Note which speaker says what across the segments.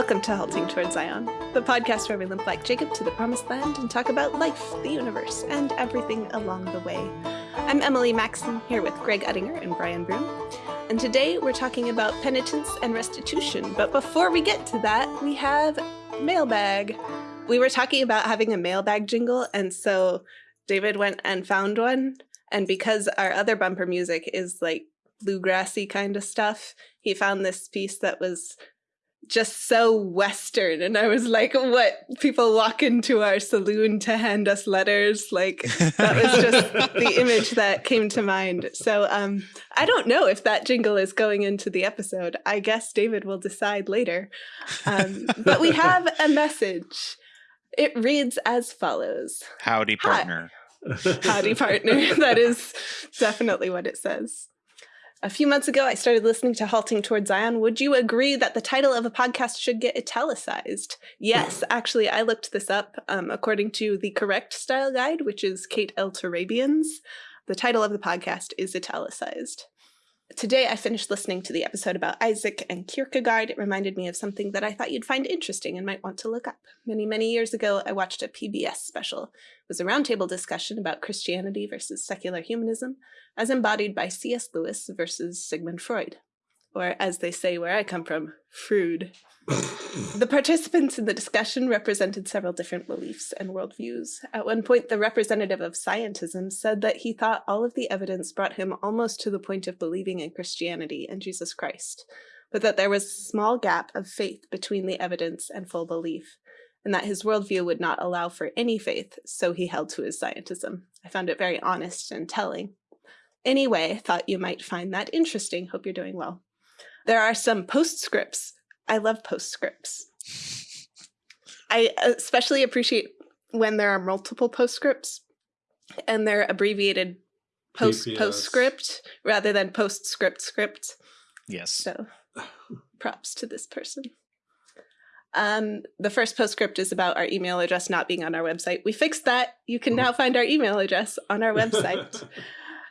Speaker 1: Welcome to Halting Toward Zion, the podcast where we limp like Jacob to the promised land and talk about life, the universe, and everything along the way. I'm Emily Maxon here with Greg Uttinger and Brian Broom. And today we're talking about penitence and restitution. But before we get to that, we have mailbag. We were talking about having a mailbag jingle, and so David went and found one. And because our other bumper music is like bluegrassy kind of stuff, he found this piece that was just so Western. And I was like, what? People walk into our saloon to hand us letters. Like that was just the image that came to mind. So um, I don't know if that jingle is going into the episode. I guess David will decide later. Um, but we have a message. It reads as follows.
Speaker 2: Howdy, partner.
Speaker 1: Hi. Howdy, partner. that is definitely what it says. A few months ago, I started listening to Halting Toward Zion. Would you agree that the title of a podcast should get italicized? Yes, actually, I looked this up. Um, according to the correct style guide, which is Kate L. Turabian's, the title of the podcast is italicized. Today, I finished listening to the episode about Isaac and Kierkegaard. It reminded me of something that I thought you'd find interesting and might want to look up. Many, many years ago, I watched a PBS special. It was a roundtable discussion about Christianity versus secular humanism, as embodied by C.S. Lewis versus Sigmund Freud. Or, as they say where I come from, Freud. the participants in the discussion represented several different beliefs and worldviews. At one point, the representative of scientism said that he thought all of the evidence brought him almost to the point of believing in Christianity and Jesus Christ, but that there was a small gap of faith between the evidence and full belief, and that his worldview would not allow for any faith, so he held to his scientism. I found it very honest and telling. Anyway, I thought you might find that interesting. Hope you're doing well. There are some postscripts I love postscripts. I especially appreciate when there are multiple postscripts and they're abbreviated post PPS. postscript rather than postscript script.
Speaker 2: Yes.
Speaker 1: So props to this person. Um, the first postscript is about our email address not being on our website. We fixed that. You can now find our email address on our website.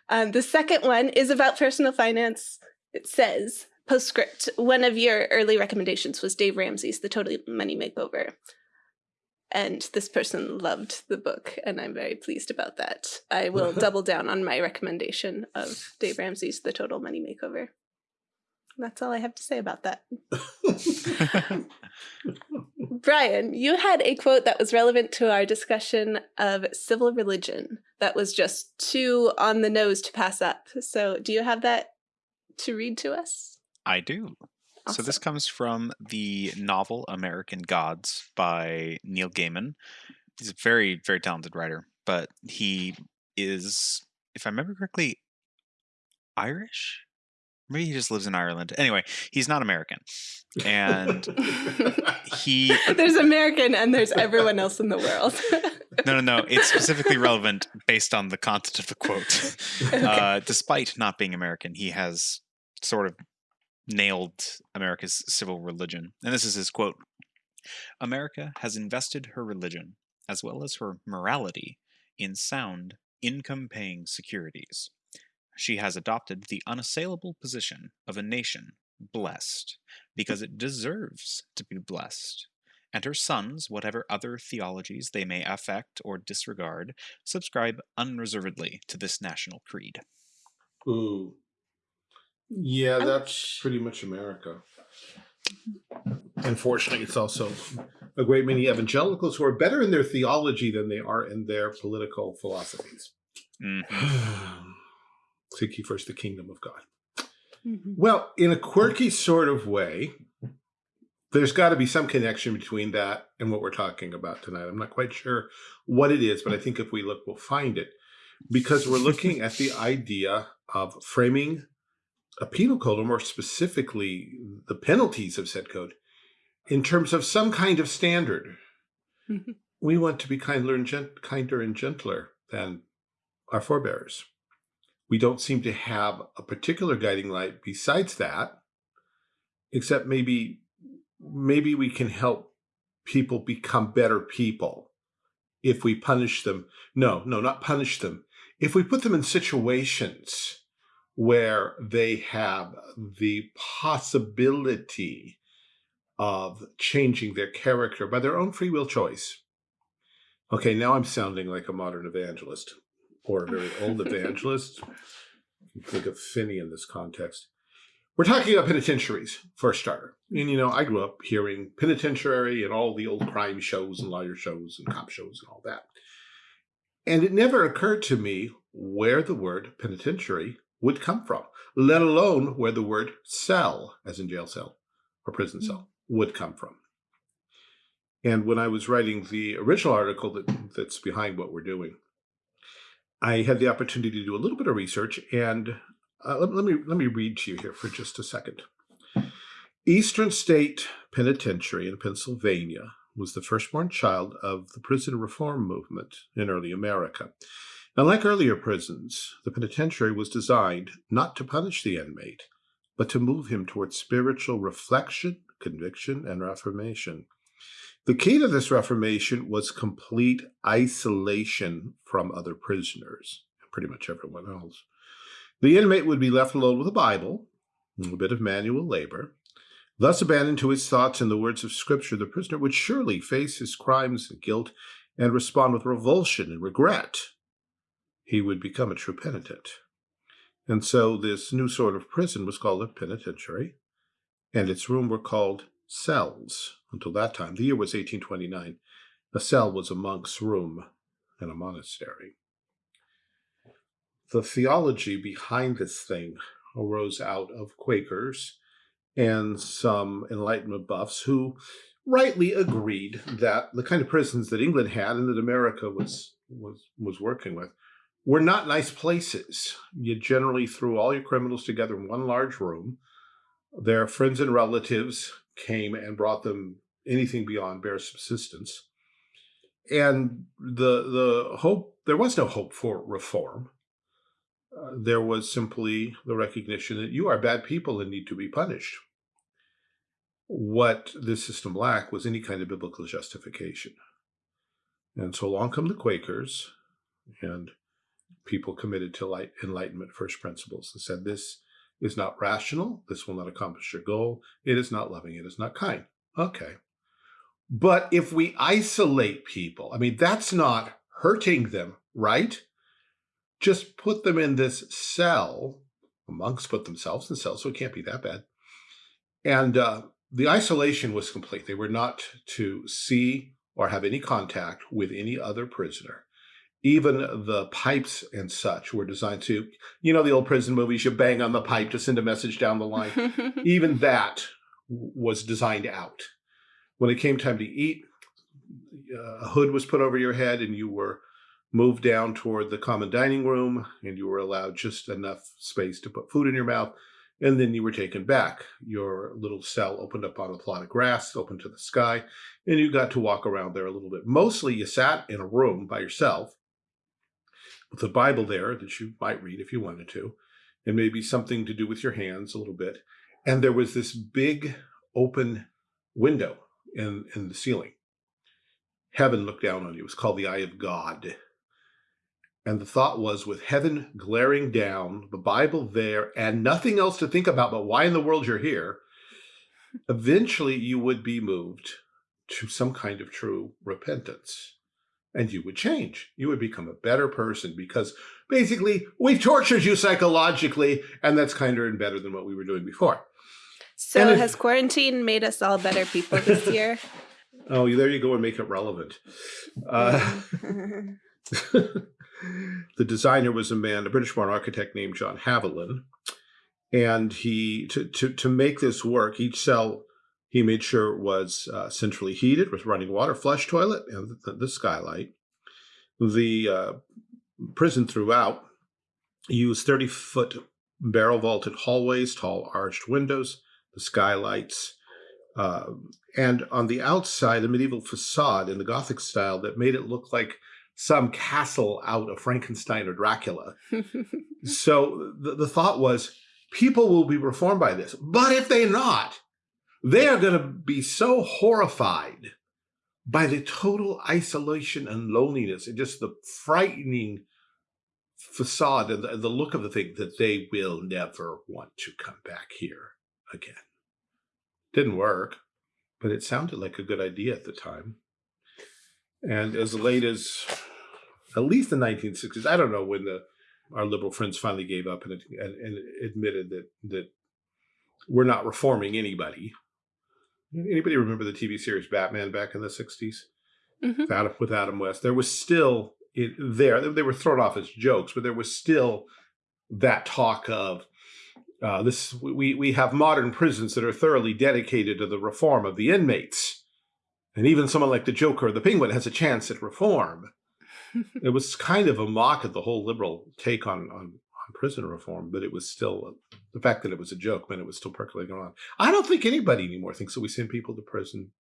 Speaker 1: um, the second one is about personal finance. It says, Postscript, one of your early recommendations was Dave Ramsey's The Total Money Makeover. And this person loved the book, and I'm very pleased about that. I will double down on my recommendation of Dave Ramsey's The Total Money Makeover. That's all I have to say about that. Brian, you had a quote that was relevant to our discussion of civil religion that was just too on the nose to pass up. So, do you have that to read to us?
Speaker 2: I do. Awesome. So this comes from the novel American Gods by Neil Gaiman. He's a very, very talented writer, but he is, if I remember correctly, Irish? Maybe he just lives in Ireland. Anyway, he's not American. And he
Speaker 1: There's American and there's everyone else in the world.
Speaker 2: no, no, no. It's specifically relevant based on the content of the quote. Okay. Uh, despite not being American, he has sort of nailed America's civil religion. And this is his quote America has invested her religion, as well as her morality, in sound, income paying securities. She has adopted the unassailable position of a nation blessed, because it deserves to be blessed. And her sons, whatever other theologies they may affect or disregard, subscribe unreservedly to this national creed.
Speaker 3: Ooh, yeah, that's pretty much America. Unfortunately, it's also a great many evangelicals who are better in their theology than they are in their political philosophies. Mm -hmm. Seek ye first the kingdom of God. Mm -hmm. Well, in a quirky sort of way, there's got to be some connection between that and what we're talking about tonight. I'm not quite sure what it is, but I think if we look, we'll find it. Because we're looking at the idea of framing a penal code, or more specifically, the penalties of said code, in terms of some kind of standard. Mm-hmm. we want to be kinder and, gent kinder and gentler than our forebears. We don't seem to have a particular guiding light besides that, except maybe maybe we can help people become better people if we punish them. No, no, not punish them. If we put them in situations where they have the possibility of changing their character by their own free will choice. Okay, now I'm sounding like a modern evangelist or a very old evangelist. Think of Finney in this context. We're talking about penitentiaries for a starter. And, you know, I grew up hearing penitentiary and all the old crime shows and lawyer shows and cop shows and all that. And it never occurred to me where the word penitentiary would come from, let alone where the word cell, as in jail cell or prison cell, would come from. And when I was writing the original article that, that's behind what we're doing, I had the opportunity to do a little bit of research and uh, let, let, me let me read to you here for just a second. Eastern State Penitentiary in Pennsylvania was the firstborn child of the prison reform movement in early America. Unlike earlier prisons, the penitentiary was designed not to punish the inmate, but to move him towards spiritual reflection, conviction, and reformation. The key to this reformation was complete isolation from other prisoners, pretty much everyone else. The inmate would be left alone with a Bible, a bit of manual labor. Thus abandoned to his thoughts and the words of Scripture, the prisoner would surely face his crimes and guilt and respond with revulsion and regret. He would become a true penitent. And so this new sort of prison was called a penitentiary, and its rooms were called cells until that time. The year was 1829. A cell was a monk's room in a monastery. The theology behind this thing arose out of Quakers and some Enlightenment buffs who rightly agreed that the kind of prisons that England had and that America was was was working with were not nice places. You generally threw all your criminals together in one large room. Their friends and relatives came and brought them anything beyond bare subsistence. And the the hope there was no hope for reform. Uh, there was simply the recognition that you are bad people and need to be punished. What this system lacked was any kind of biblical justification. And so along come the Quakers and people committed to light enlightenment first principles and said this is not rational, this will not accomplish your goal, it is not loving, it is not kind. Okay. But if we isolate people, I mean, that's not hurting them, right? Just put them in this cell. Monks put themselves in cells, so it can't be that bad. And uh, the isolation was complete. They were not to see or have any contact with any other prisoner. Even the pipes and such were designed to, you know, the old prison movies, you bang on the pipe to send a message down the line. Even that was designed out. When it came time to eat, uh, a hood was put over your head and you were moved down toward the common dining room and you were allowed just enough space to put food in your mouth and then you were taken back. Your little cell opened up on a plot of grass, open to the sky, and you got to walk around there a little bit. Mostly you sat in a room by yourself a Bible there that you might read if you wanted to, and maybe something to do with your hands a little bit. And there was this big open window in, in the ceiling. Heaven looked down on you. It was called the eye of God. And the thought was with heaven glaring down, the Bible there, and nothing else to think about but why in the world you're here, eventually you would be moved to some kind of true repentance. And you would change. You would become a better person because basically we've tortured you psychologically, and that's kinder and better than what we were doing before.
Speaker 1: So if, has quarantine made us all better people this year?
Speaker 3: oh, there you go and make it relevant. Uh, the designer was a man, a British-born architect named John Haviland. And he, to, to, to make this work, each cell he made sure it was uh, centrally heated with running water, flush toilet, and the, the skylight. The uh, prison throughout used 30-foot barrel vaulted hallways, tall arched windows, the skylights, uh, and on the outside, a medieval facade in the Gothic style that made it look like some castle out of Frankenstein or Dracula. so the, the thought was, people will be reformed by this. But if they're not, they are going to be so horrified by the total isolation and loneliness and just the frightening facade and the, the look of the thing that they will never want to come back here again. Didn't work. but it sounded like a good idea at the time. And as late as at least the 1960s, I don't know when the our liberal friends finally gave up and, and, and admitted that that we're not reforming anybody. Anybody remember the TV series Batman back in the 60s? Mm -hmm. with, Adam, with Adam West. There was still it, there, they were thrown off as jokes, but there was still that talk of uh, this. We, we have modern prisons that are thoroughly dedicated to the reform of the inmates. And even someone like the Joker or the Penguin has a chance at reform. it was kind of a mock of the whole liberal take on, on prison reform, but it was still the fact that it was a joke meant it was still percolating on. I don't think anybody anymore thinks that we send people to prison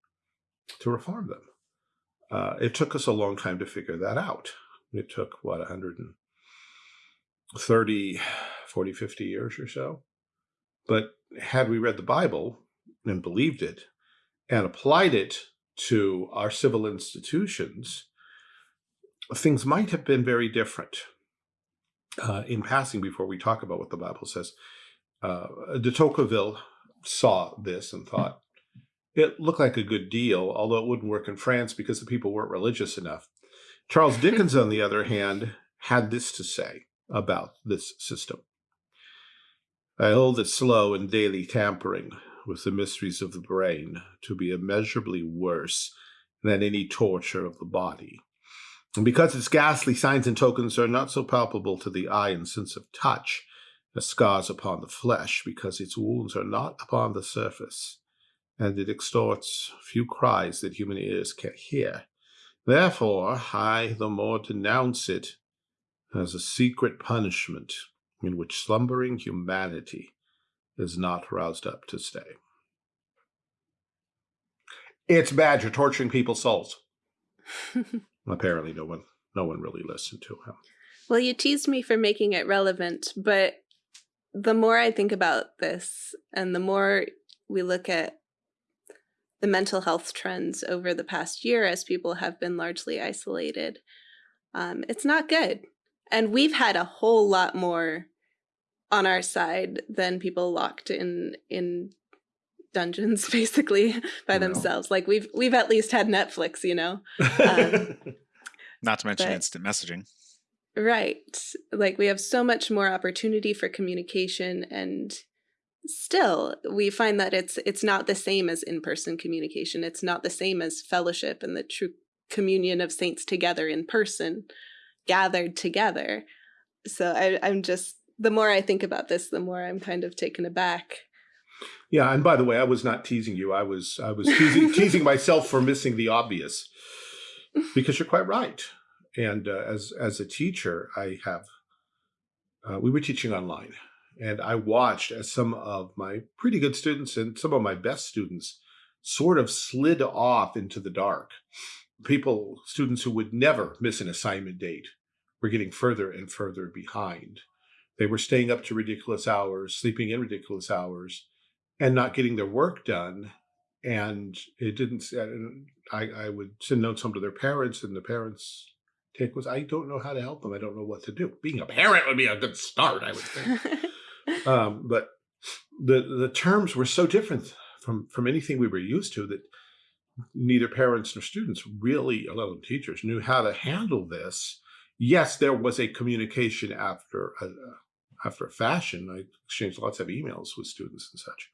Speaker 3: to reform them. Uh, it took us a long time to figure that out. It took, what, 130, 40, 50 years or so. But had we read the Bible and believed it and applied it to our civil institutions, things might have been very different. Uh, in passing, before we talk about what the Bible says, uh, de Tocqueville saw this and thought, it looked like a good deal, although it wouldn't work in France because the people weren't religious enough. Charles Dickens, on the other hand, had this to say about this system. I hold it slow and daily tampering with the mysteries of the brain to be immeasurably worse than any torture of the body. And because its ghastly signs and tokens are not so palpable to the eye and sense of touch as scars upon the flesh, because its wounds are not upon the surface, and it extorts few cries that human ears can hear. Therefore, I the more denounce it as a secret punishment in which slumbering humanity is not roused up to stay. It's bad. You're torturing people's souls. Apparently, no one, no one really listened to him.
Speaker 1: Well, you teased me for making it relevant, but the more I think about this, and the more we look at the mental health trends over the past year as people have been largely isolated. Um, it's not good. And we've had a whole lot more on our side than people locked in in dungeons basically by no. themselves. Like we've we've at least had Netflix, you know. Um,
Speaker 2: Not to mention but, instant messaging.
Speaker 1: Right. Like we have so much more opportunity for communication and still we find that it's it's not the same as in-person communication it's not the same as fellowship and the true communion of saints together in person gathered together so I, i'm just the more i think about this the more i'm kind of taken aback
Speaker 3: yeah and by the way i was not teasing you i was i was teasing, teasing myself for missing the obvious because you're quite right and uh, as as a teacher i have uh, we were teaching online and I watched as some of my pretty good students and some of my best students sort of slid off into the dark. People, students who would never miss an assignment date were getting further and further behind. They were staying up to ridiculous hours, sleeping in ridiculous hours, and not getting their work done. And it didn't, I, I would send notes home to their parents and the parents take was, I don't know how to help them. I don't know what to do. Being a parent would be a good start, I would think. um, but the the terms were so different from from anything we were used to that neither parents nor students really, let alone teachers, knew how to handle this. Yes, there was a communication after a, after a fashion. I exchanged lots of emails with students and such,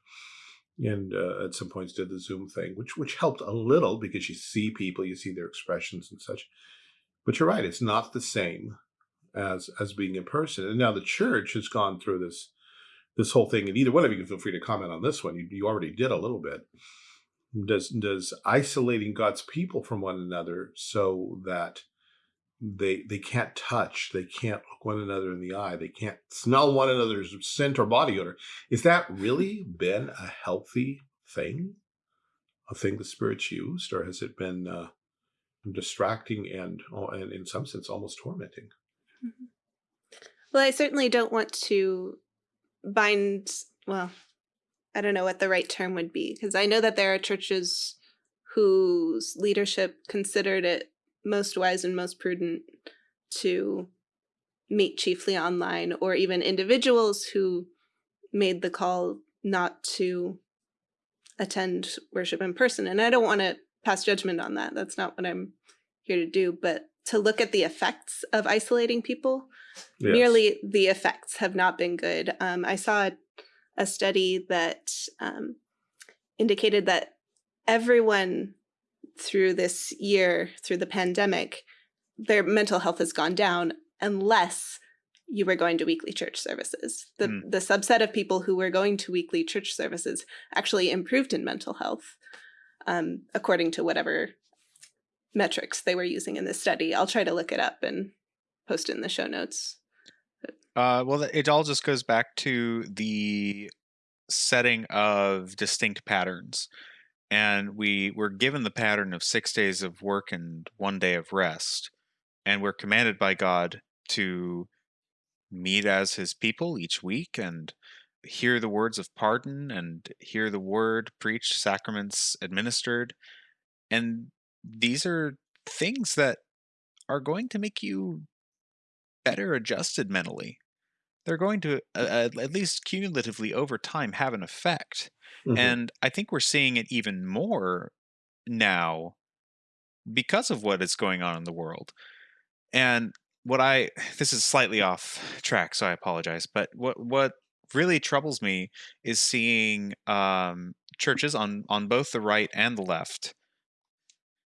Speaker 3: and uh, at some points did the Zoom thing, which which helped a little because you see people, you see their expressions and such. But you're right; it's not the same as as being in person. And now the church has gone through this this whole thing, and either one of you can feel free to comment on this one. You, you already did a little bit. Does does isolating God's people from one another so that they they can't touch, they can't look one another in the eye, they can't smell one another's scent or body odor. Is that really been a healthy thing, a thing the Spirit's used, or has it been uh, distracting and, oh, and in some sense almost tormenting?
Speaker 1: Mm -hmm. Well, I certainly don't want to bind, well, I don't know what the right term would be, because I know that there are churches whose leadership considered it most wise and most prudent to meet chiefly online, or even individuals who made the call not to attend worship in person. And I don't want to pass judgment on that. That's not what I'm here to do. But to look at the effects of isolating people, yes. merely the effects have not been good. Um, I saw a study that um, indicated that everyone through this year, through the pandemic, their mental health has gone down unless you were going to weekly church services. The, mm. the subset of people who were going to weekly church services actually improved in mental health, um, according to whatever metrics they were using in this study. I'll try to look it up and post it in the show notes.
Speaker 2: Uh, well, it all just goes back to the setting of distinct patterns. And we were given the pattern of six days of work and one day of rest. And we're commanded by God to meet as his people each week and hear the words of pardon and hear the word preached, sacraments administered. And these are things that are going to make you better adjusted mentally. They're going to, uh, at least cumulatively over time, have an effect. Mm-hmm. And I think we're seeing it even more now because of what is going on in the world. And what I this is slightly off track, so I apologize. But what what really troubles me is seeing um, churches on on both the right and the left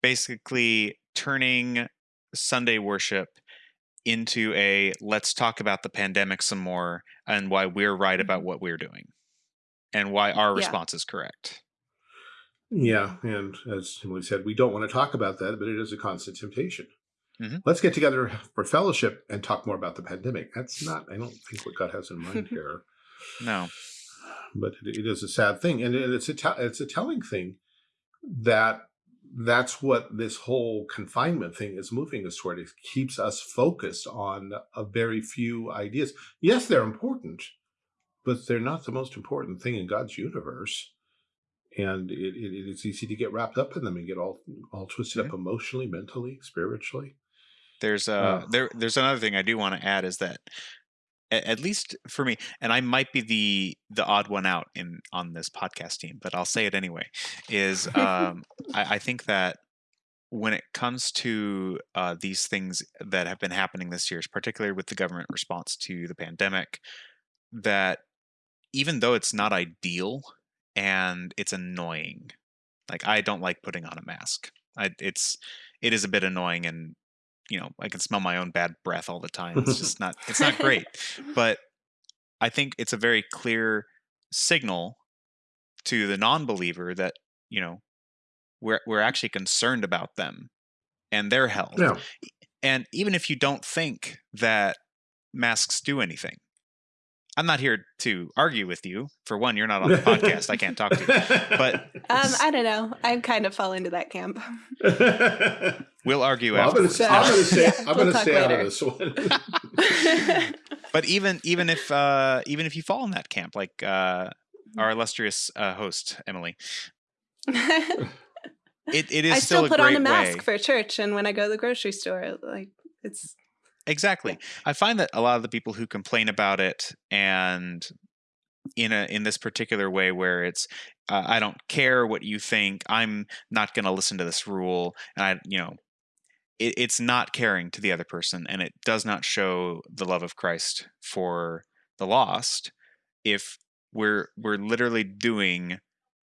Speaker 2: basically turning Sunday worship into a let's talk about the pandemic some more and why we're right about mm-hmm. what we're doing and why our response yeah. is correct.
Speaker 3: Yeah, and as Emily said, we don't want to talk about that, but it is a constant temptation. Mm -hmm. Let's get together for fellowship and talk more about the pandemic. That's not, I don't think what God has in mind here.
Speaker 2: No.
Speaker 3: But it, it is a sad thing. And it's a, it's a telling thing that that's what this whole confinement thing is moving us toward. It keeps us focused on a very few ideas. Yes, they're important, but they're not the most important thing in God's universe. And it, it, it's easy to get wrapped up in them and get all all twisted up emotionally, mentally, spiritually.
Speaker 2: There's uh, uh there there's another thing I do want to add is that at, least for me, and I might be the the odd one out in on this podcast team, but I'll say it anyway. Is um, I, I think that when it comes to uh, these things that have been happening this year, particularly with the government response to the pandemic, that even though it's not ideal and it's annoying, like I don't like putting on a mask. I, it's it is a bit annoying and you know, I can smell my own bad breath all the time. It's just not it's not great. But I think it's a very clear signal to the non-believer that, you know, we're we're actually concerned about them and their health. Yeah. And even if you don't think that masks do anything, I'm not here to argue with you. For one, you're not on the podcast. I can't talk to you. But
Speaker 1: um, I don't know. I kind of fall into that camp.
Speaker 2: we'll argue well, after.
Speaker 3: I'm going to say. Yeah, I'm going to stay out of this one.
Speaker 2: but even even if uh, even if you fall in that camp, like uh, our illustrious uh, host Emily, it it is
Speaker 1: I
Speaker 2: still,
Speaker 1: still put
Speaker 2: on
Speaker 1: a mask
Speaker 2: way.
Speaker 1: for church, and when I go to the grocery store, like it's
Speaker 2: Exactly. Yeah. I find that a lot of the people who complain about it and in a in this particular way where it's uh, I don't care what you think. I'm not going to listen to this rule and I you know it, it's not caring to the other person and it does not show the love of Christ for the lost if we're we're literally doing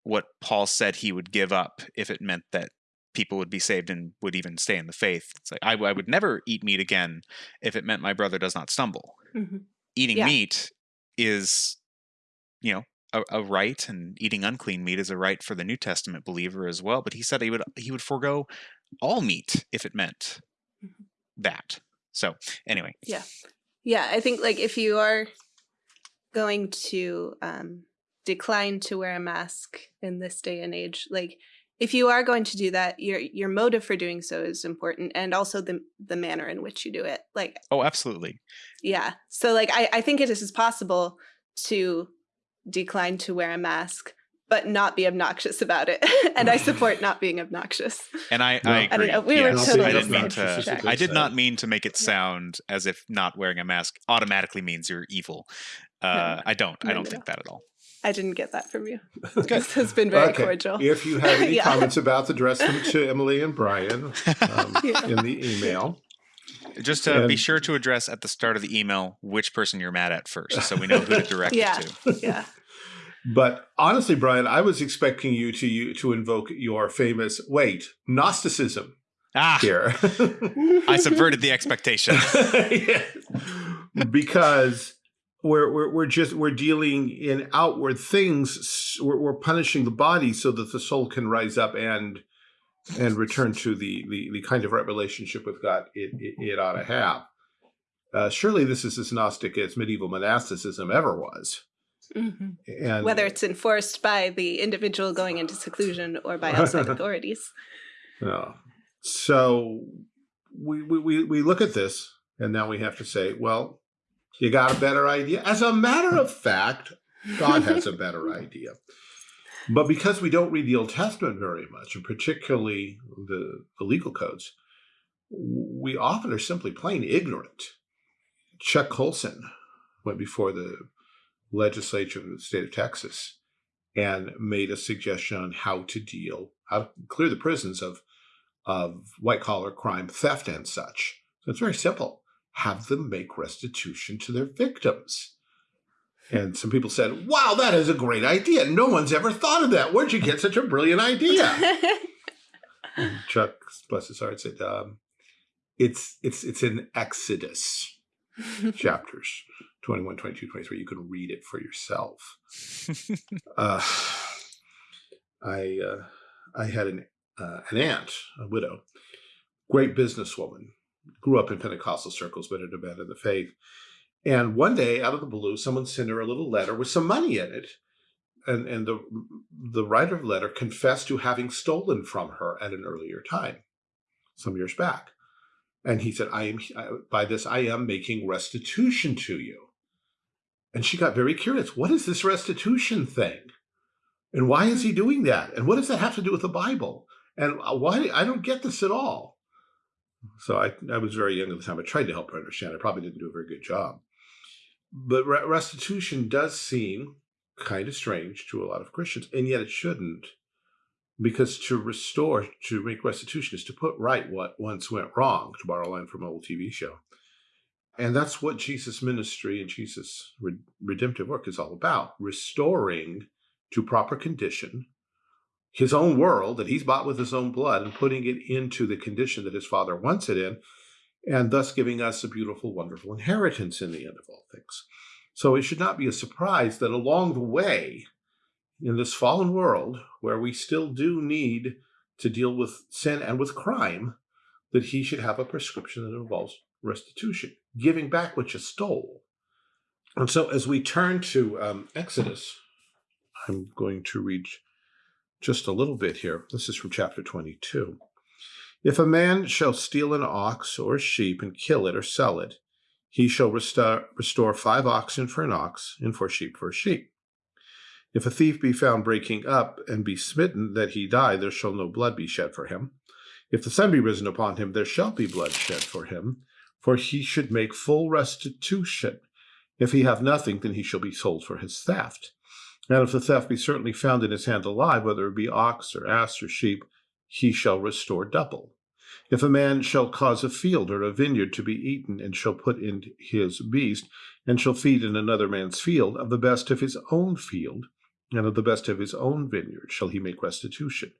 Speaker 2: what Paul said he would give up if it meant that people would be saved and would even stay in the faith. It's like I, I would never eat meat again if it meant my brother does not stumble. Mm-hmm. Eating yeah. meat is, you know, a, a, right, and eating unclean meat is a right for the New Testament believer as well. But he said he would he would forego all meat if it meant mm-hmm. that. So anyway,
Speaker 1: yeah, yeah. I think like if you are going to um, decline to wear a mask in this day and age, like if you are going to do that, your your motive for doing so is important, and also the the manner in which you do it. Like,
Speaker 2: oh, absolutely.
Speaker 1: Yeah. So, like, I I think it is possible to decline to wear a mask, but not be obnoxious about it. and I support not being obnoxious.
Speaker 2: And I, no. I, agree. I don't know. We yes. were totally I didn't mean to. I did not mean to make it sound as if not wearing a mask automatically means you're evil. Uh, no. I don't. No, I don't think that at all.
Speaker 1: I didn't get that from you. This has been very
Speaker 3: Okay.
Speaker 1: cordial.
Speaker 3: If you have any
Speaker 1: Yeah.
Speaker 3: comments about, address them to Emily and Brian um,
Speaker 1: Yeah.
Speaker 3: in the email.
Speaker 2: Just uh, be sure to address at the start of the email which person you're mad at first, so we know who to direct
Speaker 1: Yeah.
Speaker 2: it to.
Speaker 1: Yeah.
Speaker 3: But honestly, Brian, I was expecting you to you to invoke your famous wait Gnosticism
Speaker 2: Ah,
Speaker 3: here.
Speaker 2: I subverted the expectation.
Speaker 3: Yeah. because we're, we're we're just we're dealing in outward things. We're, we're punishing the body so that the soul can rise up and and return to the the, the kind of right relationship with God it, it, it ought to have. Uh, surely this is as Gnostic as medieval monasticism ever was.
Speaker 1: Mhm.
Speaker 3: And
Speaker 1: Whether it's enforced by the individual going into seclusion or by outside authorities.
Speaker 3: No. So we, we, we, we look at this and now we have to say, well, you got a better idea. As a matter of fact, God has a better idea. But because we don't read the Old Testament very much, and particularly the, the legal codes, we often are simply plain ignorant. Chuck Colson went before the legislature of the state of Texas and made a suggestion on how to deal, how to clear the prisons of, of white collar crime, theft, and such. So it's very simple. Have them make restitution to their victims. And some people said, wow, that is a great idea. No one's ever thought of that. Where'd you get such a brilliant idea? Chuck, bless his heart, said, um, it's, it's, it's in Exodus chapters 21, 22, 23. You can read it for yourself. Uh, I, uh, I had an, uh, an aunt, a widow, great businesswoman, grew up in Pentecostal circles, but had abandoned the faith. And one day, out of the blue, someone sent her a little letter with some money in it. And, and the, the writer of the letter confessed to having stolen from her at an earlier time, some years back. And he said, I am, by this, I am making restitution to you. And she got very curious. What is this restitution thing? And why is he doing that? And what does that have to do with the Bible? And uh, why? I don't get this at all. So I, I was very young at the time. I tried to help her understand. I probably didn't do a very good job. But re restitution does seem kind of strange to a lot of Christians, and yet it shouldn't. Because to restore, to make restitution is to put right what once went wrong, to borrow a line from an old TV show. And that's what Jesus' ministry and Jesus' re redemptive work is all about, restoring to proper condition his own world that he's bought with his own blood and putting it into the condition that his father wants it in, and thus giving us a beautiful, wonderful inheritance in the end of all things. So it should not be a surprise that along the way, in this fallen world where we still do need to deal with sin and with crime, that he should have a prescription that involves restitution, giving back what you stole. And so as we turn to um, Exodus, I'm going to read just a little bit here. This is from chapter 22. If a man shall steal an ox or a sheep and kill it or sell it, he shall restore, restore five oxen for an ox and four sheep for a sheep. If a thief be found breaking up and be smitten that he die, there shall no blood be shed for him. If the sun be risen upon him, there shall be blood shed for him, for he should make full restitution. If he have nothing, then he shall be sold for his theft. And if the theft be certainly found in his hand alive, whether it be ox or ass or sheep, he shall restore double. If a man shall cause a field or a vineyard to be eaten, and shall put in his beast, and shall feed in another man's field, of the best of his own field, and of the best of his own vineyard shall he make restitution.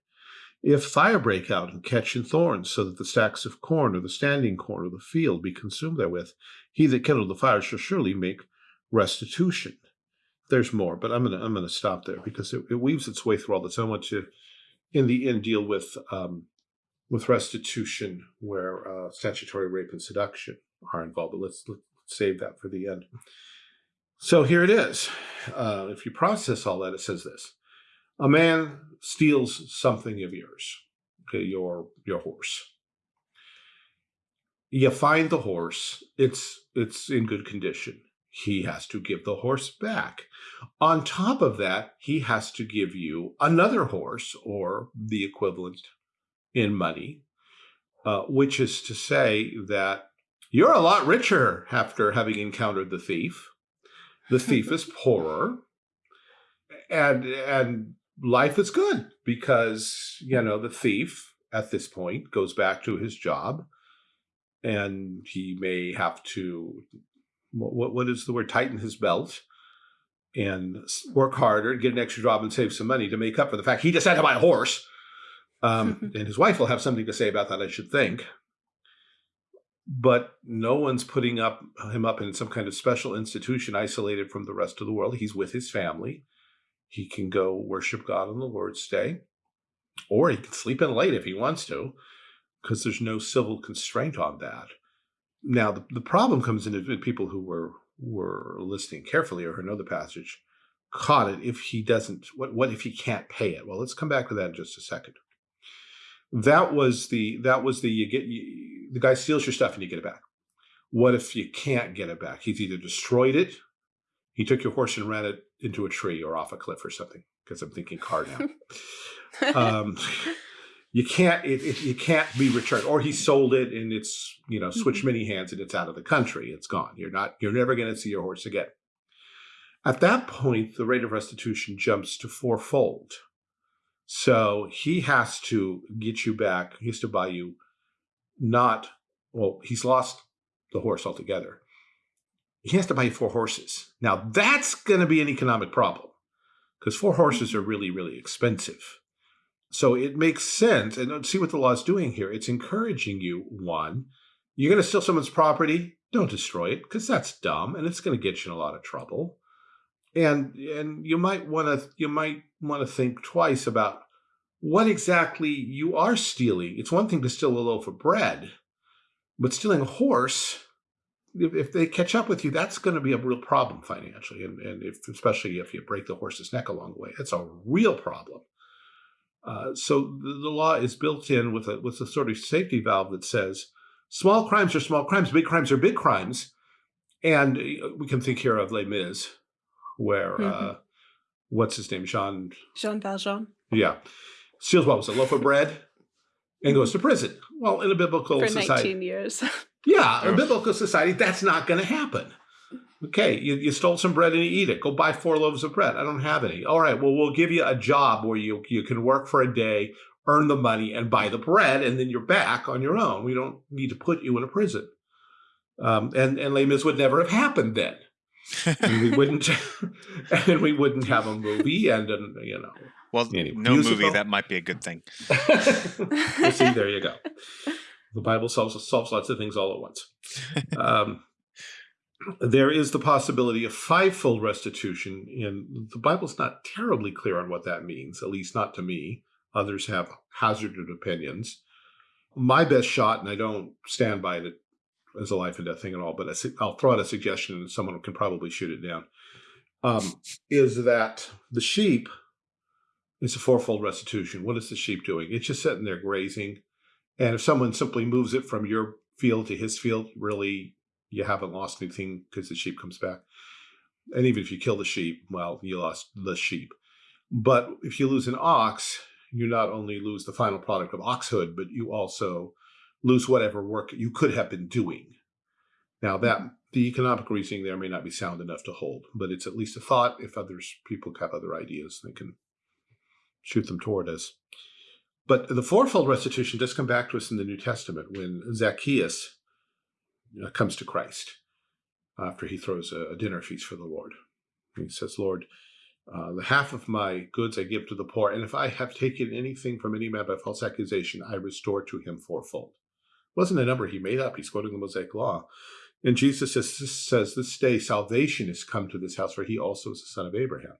Speaker 3: If fire break out and catch in thorns, so that the stacks of corn or the standing corn of the field be consumed therewith, he that kindled the fire shall surely make restitution. There's more, but I'm gonna I'm gonna stop there because it, it weaves its way through all this. I want to, in the end, deal with um, with restitution where uh, statutory rape and seduction are involved. But let's, let's save that for the end. So here it is. Uh, if you process all that, it says this: a man steals something of yours, okay, your your horse. You find the horse; it's it's in good condition. He has to give the horse back. On top of that, he has to give you another horse or the equivalent in money, uh, which is to say that you're a lot richer after having encountered the thief. The thief is poorer. and and life is good because you know the thief at this point goes back to his job and he may have to what what is the word? Tighten his belt and work harder get an extra job and save some money to make up for the fact he just had to buy a horse. Um, and his wife will have something to say about that i should think. But no one's putting up him up in some kind of special institution isolated from the rest of the world. He's with his family. He can go worship God on the Lord's Day, or he can sleep in late if he wants to, because there's no civil constraint on that. Now, the, the problem comes in if people who were were listening carefully or who know the passage caught it if he doesn't what what if he can't pay it? Well let's come back to that in just a second. That was the that was the you get you, the guy steals your stuff and you get it back. What if you can't get it back? He's either destroyed it he took your horse and ran it into a tree or off a cliff or something because I'm thinking car now. um, you can't it, it, you can't be returned. Or he sold it and it's you know switched mm-hmm. many hands and it's out of the country. It's gone. You're not you're never going to see your horse again. At that point the rate of restitution jumps to fourfold. So he has to get you back he has to buy you not well he's lost the horse altogether. He has to buy four horses. Now that's going to be an economic problem because four horses are really, really expensive. So it makes sense. And uh, see what the law is doing here. It's encouraging you, one, you're going to steal someone's property, don't destroy it because that's dumb and it's going to get you in a lot of trouble. And and you might want to you might want to think twice about what exactly you are stealing. It's one thing to steal a loaf of bread, but stealing a horse if, if they catch up with you, that's going to be a real problem financially, and and if especially if you break the horse's neck along the way, it's a real problem. Uh, so the, the, law is built in with a with a sort of safety valve that says small crimes are small crimes, big crimes are big crimes, and uh, we can think here of Les Mis, where mm -hmm. uh, mm-hmm. what's his name, Jean
Speaker 1: Jean Valjean.
Speaker 3: Yeah, steals what was a loaf of bread and goes to prison. Well, in a biblical
Speaker 1: for
Speaker 3: society,
Speaker 1: 19 years.
Speaker 3: Yeah, in biblical society, that's not going to happen. Okay, you, you stole some bread and you eat it. Go buy four loaves of bread. I don't have any. All right, well, we'll give you a job where you, you can work for a day, earn the money, and buy the bread, and then you're back on your own. We don't need to put you in a prison. Um, and and Les Mis would never have happened then. and we wouldn't, and we wouldn't have a movie, and, and you know.
Speaker 2: Well, anyway, no musical. movie that might be a good thing.
Speaker 3: see, there you go. The Bible solves, solves lots of things all at once. um, there is the possibility of fivefold restitution, and the Bible's not terribly clear on what that means, at least not to me. Others have hazarded opinions. My best shot, and I don't stand by it as a life and death thing at all, but I'll throw out a suggestion and someone can probably shoot it down, um, is that the sheep is a fourfold restitution. What is the sheep doing? It's just sitting there grazing. And if someone simply moves it from your field to his field, really, you haven't lost anything because the sheep comes back. And even if you kill the sheep, well, you lost the sheep. But if you lose an ox, you not only lose the final product of oxhood, but you also lose whatever work you could have been doing. Now hmm. that the economic reasoning there may not be sound enough to hold, but it's at least a thought. If others people have other ideas, they can shoot them toward us. But the fourfold restitution does come back to us in the New Testament when Zacchaeus uh, comes to Christ after he throws a, a, dinner feast for the Lord. He says, Lord, uh, the half of my goods I give to the poor, and if I have taken anything from any man by false accusation, I restore to him fourfold. It wasn't a number he made up. He's quoting the Mosaic Law. And Jesus says, says, This day salvation has come to this house, for he also is the son of Abraham.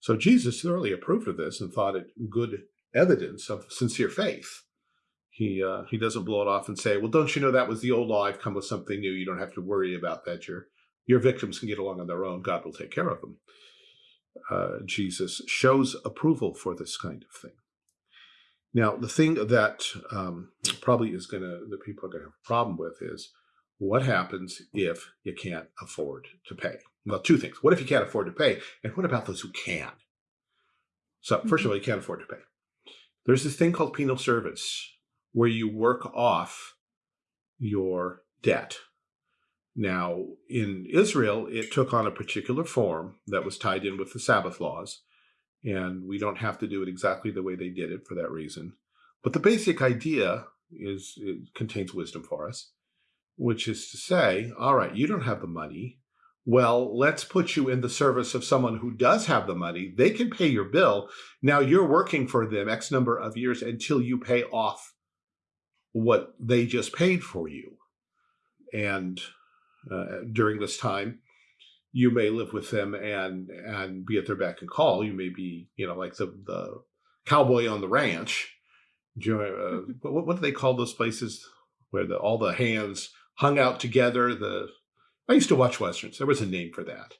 Speaker 3: So Jesus thoroughly approved of this and thought it good evidence of sincere faith. He uh, he doesn't blow it off and say, "Well, don't you know that was the old law? I've come with something new. You don't have to worry about that. Your your victims can get along on their own. God will take care of them." Uh, Jesus shows approval for this kind of thing. Now, the thing that um, probably is going to that people are going to have a problem with is what happens if you can't afford to pay? Well, two things. What if you can't afford to pay? And what about those who can? So, first of mm-hmm. all, you can't afford to pay. There's this thing called penal service where you work off your debt. Now, in Israel, it took on a particular form that was tied in with the Sabbath laws. and we don't have to do it exactly the way they did it for that reason. But the basic idea is it contains wisdom for us, which is to say, all right, you don't have the money. Well, let's put you in the service of someone who does have the money. They can pay your bill. Now you're working for them X number of years until you pay off what they just paid for you. And uh, during this time, you may live with them and and be at their beck and call. You may be, you know, like the the cowboy on the ranch. Uh, what, what do they call those places where the all the hands hung out together? The I used to watch westerns. There was a name for that.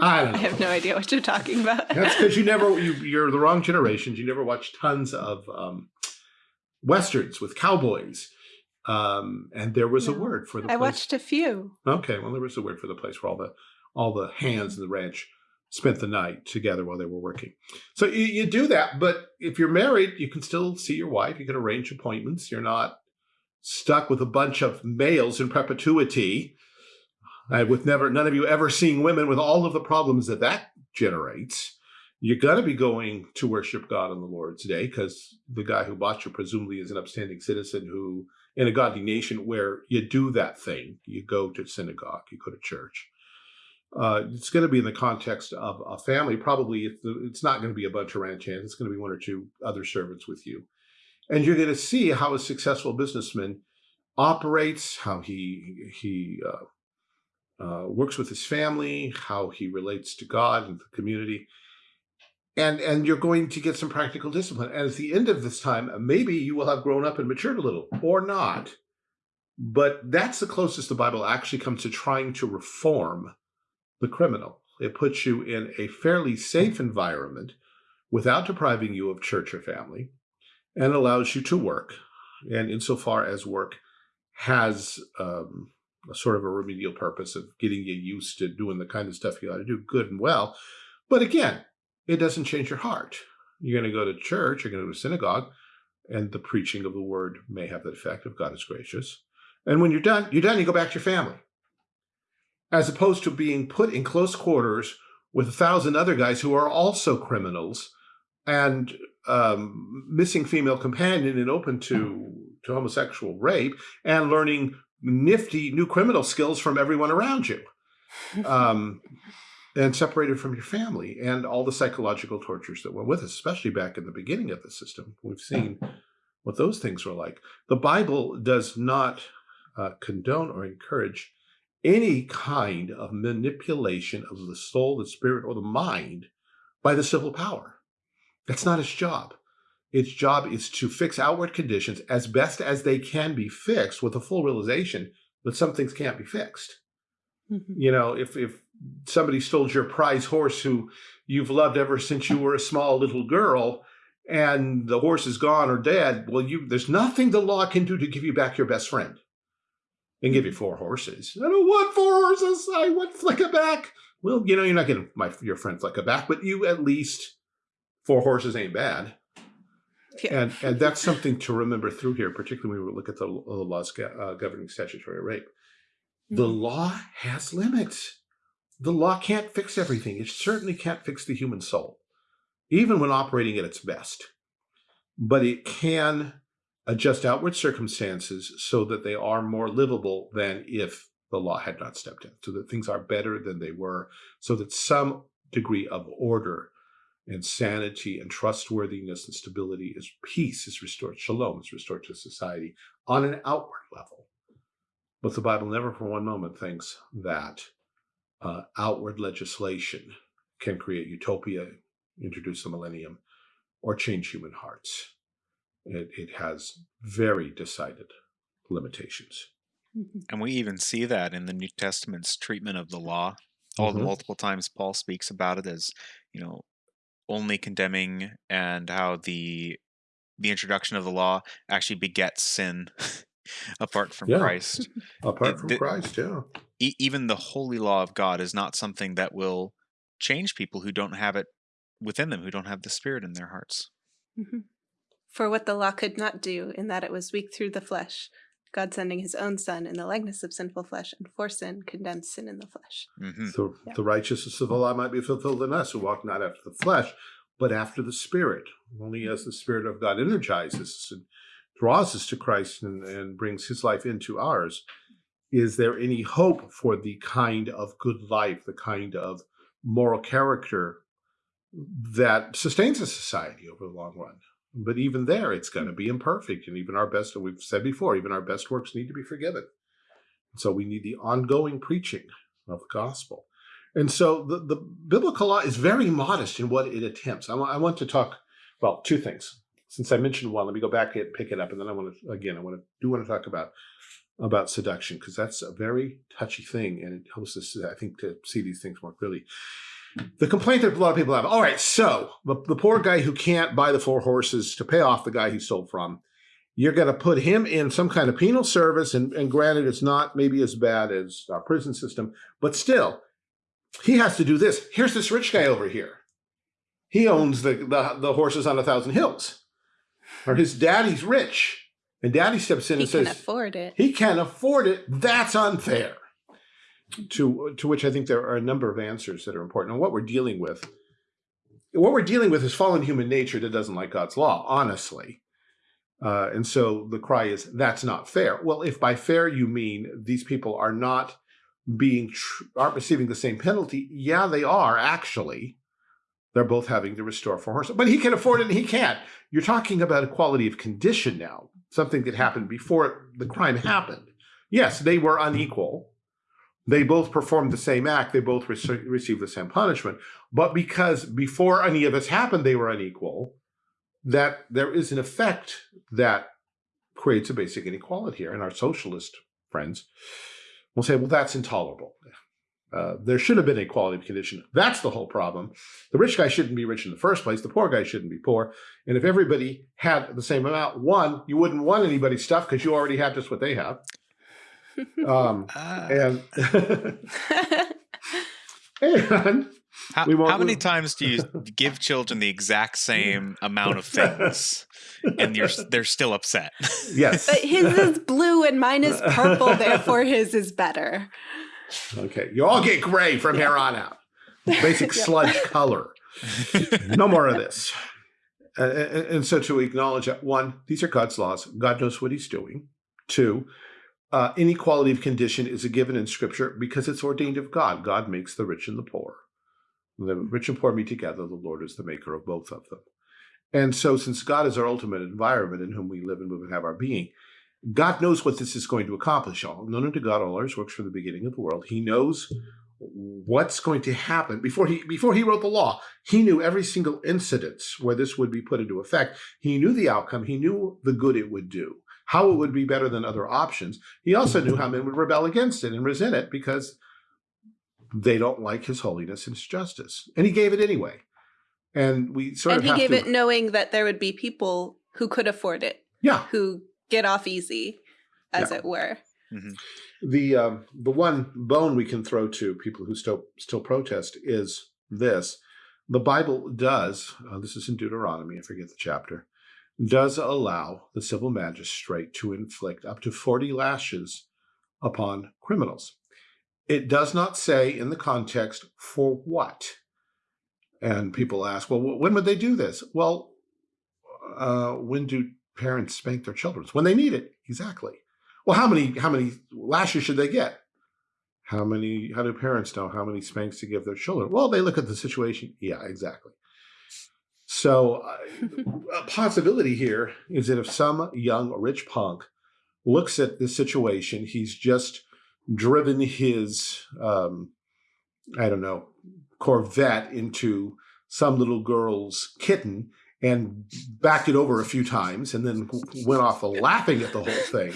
Speaker 1: I. I have no idea what you're talking about.
Speaker 3: That's because you never you, you're the wrong generations. You never watched tons of um, westerns with cowboys um, and there was no. a word for the.
Speaker 1: I
Speaker 3: place.
Speaker 1: watched a few.
Speaker 3: Okay, well, there was a word for the place where all the all the hands in the ranch spent the night together while they were working. So you, you do that, but if you're married, you can still see your wife. You can arrange appointments. You're not stuck with a bunch of males in perpetuity. Uh, with never none of you ever seeing women with all of the problems that that generates you're going to be going to worship God on the Lord's day because the guy who bought you presumably is an upstanding citizen who in a godly nation where you do that thing. You go to synagogue, you go to church. Uh, it's going to be in the context of a family. Probably it's, it's not going to be a bunch of ranch hands. It's going to be one or two other servants with you. And you're going to see how a successful businessman operates, how he, he uh, uh, works with his family, how he relates to God and the community and and you're going to get some practical discipline. And at the end of this time, maybe you will have grown up and matured a little, or not. But that's the closest the Bible actually comes to trying to reform the criminal. It puts you in a fairly safe environment without depriving you of church or family, and allows you to work. And insofar as work has um, a sort of a remedial purpose of getting you used to doing the kind of stuff you ought to do good and well. But again, it doesn't change your heart. You're going to go to church, you're going to go to synagogue, and the preaching of the word may have that effect of God is gracious. And when you're done, you're done, you go back to your family. As opposed to being put in close quarters with a thousand other guys who are also criminals and um, missing female companion and open to, to homosexual rape and learning nifty new criminal skills from everyone around you. Um, and separated from your family and all the psychological tortures that went with us, especially back in the beginning of the system. We've seen what those things were like. The Bible does not uh, condone or encourage any kind of manipulation of the soul, the spirit, or the mind by the civil power. That's not its job. Its job is to fix outward conditions as best as they can be fixed with a full realization that some things can't be fixed. Mm -hmm. You know, if, if somebody stole your prize horse who you've loved ever since you were a small little girl and the horse is gone or dead, well, you there's nothing the law can do to give you back your best friend. And give you four horses. I don't want four horses. I want Flicka back. Well, you know, you're not getting my your friend Flicka back, but you at least four horses ain't bad. Yeah. And and that's something to remember through here, particularly when we look at the, the laws uh, governing statutory rape. The mm -hmm. law has limits the law can't fix everything. It certainly can't fix the human soul, even when operating at its best. But it can adjust outward circumstances so that they are more livable than if the law had not stepped in, so that things are better than they were, so that some degree of order and sanity and trustworthiness and stability is peace is restored, shalom is restored to society on an outward level. But the Bible never for one moment thinks that uh, outward legislation can create utopia, introduce the millennium, or change human hearts. It, it has very decided limitations.
Speaker 2: Mm-hmm. And we even see that in the New Testament's treatment of the law. All mm -hmm. the mm-hmm. multiple times Paul speaks about it as, you know, only condemning and how the the introduction of the law actually begets sin apart from
Speaker 3: yeah.
Speaker 2: Christ.
Speaker 3: apart from the, Christ, yeah.
Speaker 2: E even the holy law of God is not something that will change people who don't have it within them, who don't have the Spirit in their hearts.
Speaker 1: Mm -hmm. For what the law could not do, in that it was weak through the flesh, God sending his own son in the likeness of sinful flesh and for sin condemned sin in the flesh.
Speaker 2: Mhm.
Speaker 3: So
Speaker 1: Yeah.
Speaker 3: the righteousness of the law might be fulfilled in us who walk not after the flesh, but after the Spirit. Only as the Spirit of God energizes us and draws us to Christ and, and brings his life into ours, is there any hope for the kind of good life, the kind of moral character that sustains a society over the long run? But even there, it's going to be imperfect. And even our best, we've said before, even our best works need to be forgiven. So we need the ongoing preaching of the gospel. And so the, the biblical law is very modest in what it attempts. I, I want to talk, well, two things. Since I mentioned one, let me go back and pick it up. And then I want to, again, I want to do want to talk about about seduction because that's a very touchy thing and it helps us, I think, to see these things more clearly. The complaint that a lot of people have, all right, so the, the poor guy who can't buy the four horses to pay off the guy he stole from, you're going to put him in some kind of penal service. And, and granted, it's not maybe as bad as our prison system, but still, he has to do this. Here's this rich guy over here. He owns the, the, the horses on a thousand hills. Or his daddy's rich. And daddy steps in
Speaker 1: He
Speaker 3: and
Speaker 1: can
Speaker 3: says,
Speaker 1: afford it.
Speaker 3: he can't afford it. That's unfair. To, to which I think there are a number of answers that are important. And what we're dealing with, what we're dealing with is fallen human nature that doesn't like God's law, honestly. Uh, and so the cry is, that's not fair. Well, if by fair you mean these people are not being, tr- aren't receiving the same penalty, yeah, they are actually. They're both having to restore four horses, but he can afford it and he can't. You're talking about equality of condition now, something that happened before the crime happened. Yes, they were unequal. They both performed the same act. They both rece- received the same punishment. But because before any of this happened, they were unequal, that there is an effect that creates a basic inequality here. And our socialist friends will say, well, that's intolerable. Uh, there should have been equality of condition. That's the whole problem. The rich guy shouldn't be rich in the first place. The poor guy shouldn't be poor. And if everybody had the same amount, one, you wouldn't want anybody's stuff because you already have just what they have. Um,
Speaker 2: Ah.
Speaker 3: and and
Speaker 2: how,
Speaker 3: we won't-
Speaker 2: how many times do you give children the exact same amount of things and you're they're still upset?
Speaker 3: yes,
Speaker 1: but his is blue and mine is purple, therefore his is better.
Speaker 3: Okay, you all get gray from here on out. Basic sludge color. No more of this. Uh, and, and so to acknowledge that one, these are God's laws. God knows what He's doing. Two, uh, inequality of condition is a given in Scripture because it's ordained of God. God makes the rich and the poor. The rich and poor meet together. The Lord is the maker of both of them. And so, since God is our ultimate environment in whom we live and move and have our being, God knows what this is going to accomplish. All known unto God, all ours works from the beginning of the world. He knows what's going to happen before he before he wrote the law. He knew every single incident where this would be put into effect. He knew the outcome. He knew the good it would do, how it would be better than other options. He also knew how men would rebel against it and resent it because they don't like his holiness and his justice. And he gave it anyway. And we sort
Speaker 1: and
Speaker 3: of
Speaker 1: he gave
Speaker 3: to,
Speaker 1: it knowing that there would be people who could afford it,
Speaker 3: yeah.
Speaker 1: who get off easy, as
Speaker 3: Yeah.
Speaker 1: it were.
Speaker 3: the um, the one bone we can throw to people who still still protest is this: the Bible does. Uh, this is in Deuteronomy. I forget the chapter. Does allow the civil magistrate to inflict up to forty lashes upon criminals. It does not say in the context for what. And people ask, well, when would they do this? Well, uh, when do parents spank their children? When they need it, exactly. Well, how many how many lashes should they get? How many? How do parents know how many spanks to give their children? Well, they look at the situation. Yeah, exactly. So, uh, a possibility here is that if some young rich punk looks at this situation, he's just driven his um, I don't know Corvette into some little girl's kitten and backed it over a few times and then went off laughing at the whole thing.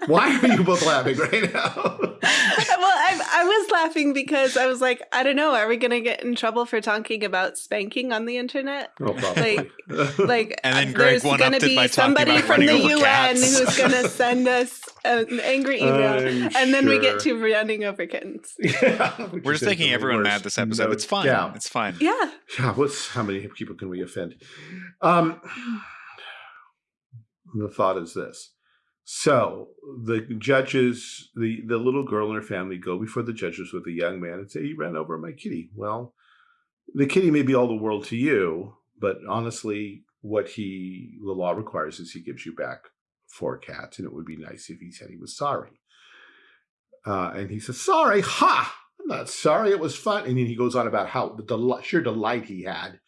Speaker 3: Why are you both laughing right now?
Speaker 1: well, I, I was laughing because I was like, I don't know, are we going to get in trouble for talking about spanking on the internet?
Speaker 3: Oh, probably.
Speaker 1: Like,
Speaker 2: And then Greg
Speaker 1: there's gonna be somebody from the UN
Speaker 2: cats.
Speaker 1: who's going to send us an angry email,
Speaker 3: I'm
Speaker 1: and then we get to running over kittens.
Speaker 3: Yeah, which
Speaker 2: We're just making everyone
Speaker 3: worse.
Speaker 2: mad this episode.
Speaker 3: No
Speaker 2: it's fine.
Speaker 3: doubt.
Speaker 2: It's fine.
Speaker 1: Yeah,
Speaker 3: Yeah, what's how many people can we offend? Um, the thought is this: So the judges, the, the little girl and her family go before the judges with a young man and say, he ran over my kitty. Well, the kitty may be all the world to you, but honestly, what he, the law requires is he gives you back four cats. And it would be nice if he said he was sorry. Uh, and he says, sorry, ha, I'm not sorry. It was fun. And then he goes on about how the del sheer delight he had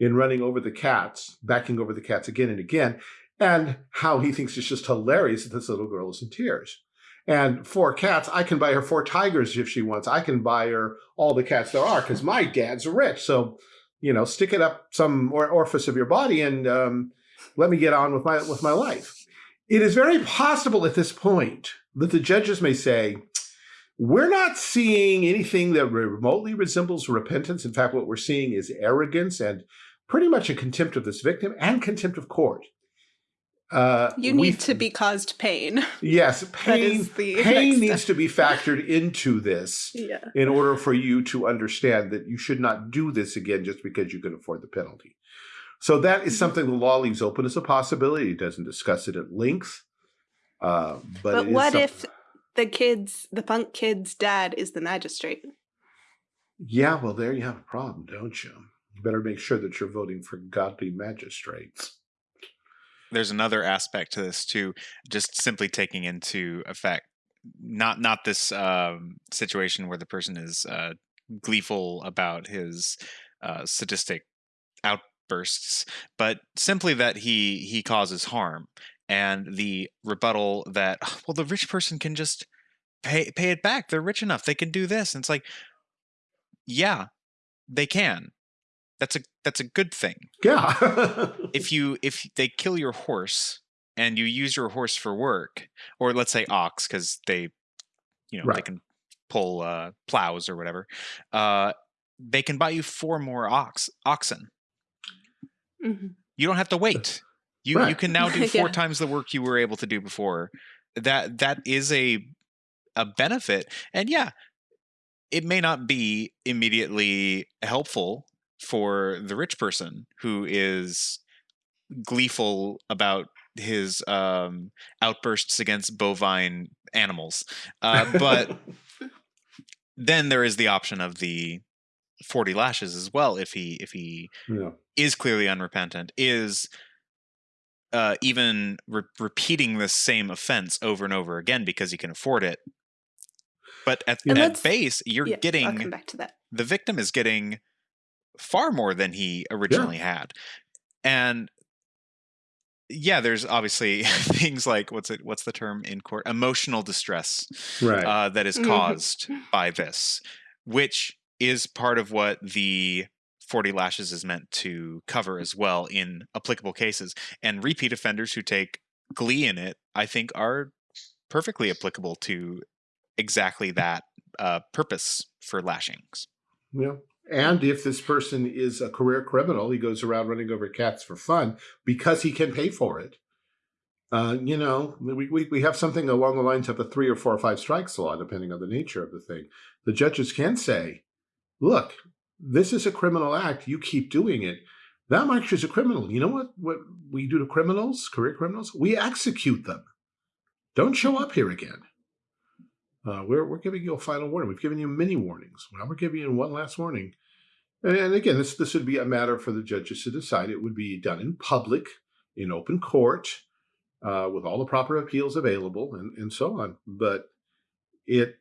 Speaker 3: in running over the cats, backing over the cats again and again and how he thinks it's just hilarious that this little girl is in tears. And four cats, I can buy her four tigers if she wants. I can buy her all the cats there are because my dad's rich. So, you know, stick it up some orifice of your body and um, let me get on with my with my life. It is very possible at this point that the judges may say, we're not seeing anything that remotely resembles repentance. In fact, what we're seeing is arrogance and pretty much a contempt of this victim and contempt of court.
Speaker 1: Uh, you need to be caused pain.
Speaker 3: Yes, pain. pain needs to be factored into this
Speaker 1: yeah.
Speaker 3: in order for you to understand that you should not do this again just because you can afford the penalty. So that is mm-hmm. something the law leaves open as a possibility. It doesn't discuss it at length. Uh, but,
Speaker 1: but what if the kids, the punk kid's dad, is the magistrate?
Speaker 3: Yeah, well, there you have a problem, don't you? You better make sure that you're voting for godly magistrates
Speaker 2: there's another aspect to this too, just simply taking into effect not not this um, situation where the person is uh, gleeful about his uh, sadistic outbursts, but simply that he he causes harm, and the rebuttal that well the rich person can just pay pay it back. They're rich enough; they can do this. And it's like, yeah, they can, that's a that's a good thing.
Speaker 3: Yeah.
Speaker 2: if you if they kill your horse and you use your horse for work, or let's say ox, because they, you know, right. they can pull uh, plows or whatever, uh, they can buy you four more ox oxen. Mm -hmm. You don't have to wait. You right. you can now do four yeah. times the work you were able to do before. That that is a a benefit, and yeah, it may not be immediately helpful for the rich person who is gleeful about his um, outbursts against bovine animals. Uh, but then there is the option of the 40 lashes as well if he if he yeah. is clearly unrepentant is uh, even re repeating the same offense over and over again because he can afford it but at, at base you're yeah, getting the victim is getting far more than he originally yeah. had. And yeah, there's obviously things like what's it? What's the term in court? Emotional distress,
Speaker 3: right?
Speaker 2: Uh, that is caused by this, which is part of what the 40 lashes is meant to cover as well in applicable cases. And repeat offenders who take glee in it, I think, are perfectly applicable to exactly that uh, purpose for lashings.
Speaker 3: Yeah. And if this person is a career criminal, he goes around running over cats for fun because he can pay for it. Uh, you know, we, we, we have something along the lines of a three or four or five strikes law, depending on the nature of the thing. The judges can say, look, this is a criminal act. You keep doing it. That marks you a criminal. You know what, what we do to criminals, career criminals? We execute them. Don't show up here again. Uh, we're, we're giving you a final warning. We've given you many warnings. Now we're giving you one last warning. And, and again, this, this would be a matter for the judges to decide. It would be done in public, in open court, uh, with all the proper appeals available and, and so on. But it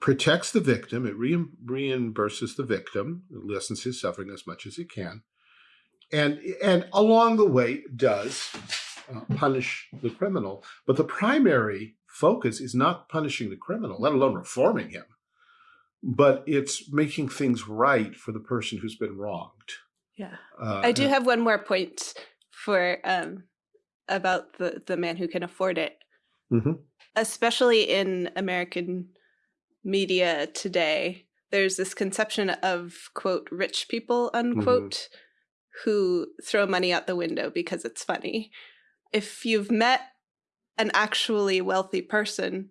Speaker 3: protects the victim. It re reimburses the victim, it lessens his suffering as much as it can. And, and along the way does uh, punish the criminal. But the primary focus is not punishing the criminal, let alone reforming him, but it's making things right for the person who's been wronged.
Speaker 1: Yeah. Uh, I do have one more point for um, about the, the man who can afford it. Mm -hmm. Especially in American media today, there's this conception of, quote, rich people, unquote, mm -hmm. who throw money out the window because it's funny. If you've met an actually wealthy person,